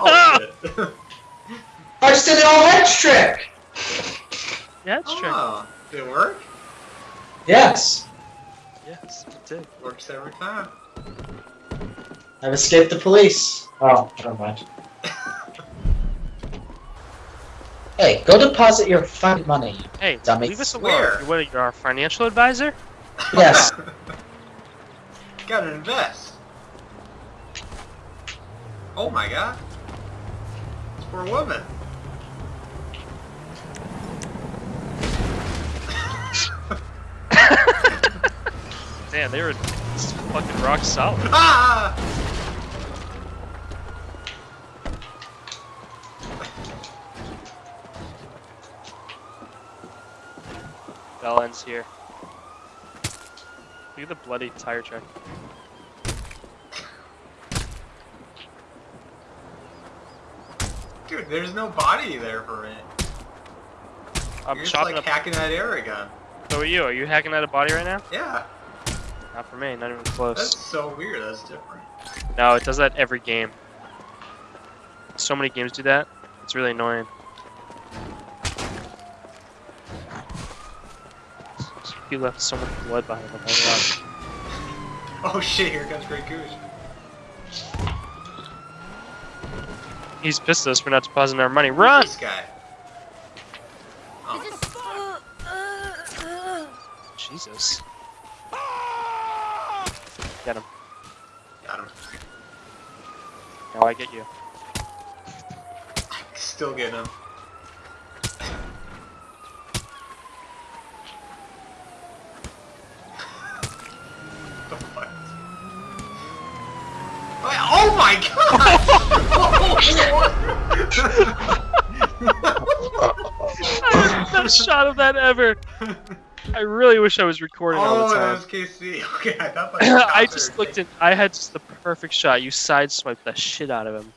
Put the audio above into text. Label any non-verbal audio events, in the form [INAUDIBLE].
oh, shit. I just did an all edge trick! Yeah, it's true. Oh, did it work? Yes. Yes, it did. Works every time. I've escaped the police. Oh, never mind. Hey, go deposit your fund money. Hey, Dummy. leave us alone. Where? You're, what, you're our financial advisor? Yes. [LAUGHS] Gotta invest. Oh my god. It's for a woman. [LAUGHS] Man, they were fucking rock solid. [LAUGHS] Ah! Bell ends here. Look at the bloody tire track. Dude, there's no body there for it. I'm You're just like up. hacking that air again. So are you? Are you hacking at a body right now? Yeah, Not for me. Not even close. that's so weird. That's different. No, it does that every game. So many games do that. It's really annoying. He left so much blood behind him. Oh. [LAUGHS] Oh shit, here comes Great Goose. He's pissed at us for not depositing our money. Run! This guy. Oh, Jesus. Get him. got him. Now I get you. [LAUGHS] Still getting him. The fuck? Oh my god! [LAUGHS] Best shot of that ever. I really wish I was recording all oh, the that time. was KC. [LAUGHS] Okay, I thought my [COUGHS] I just looked at. I had just the perfect shot. You sideswiped the shit out of him.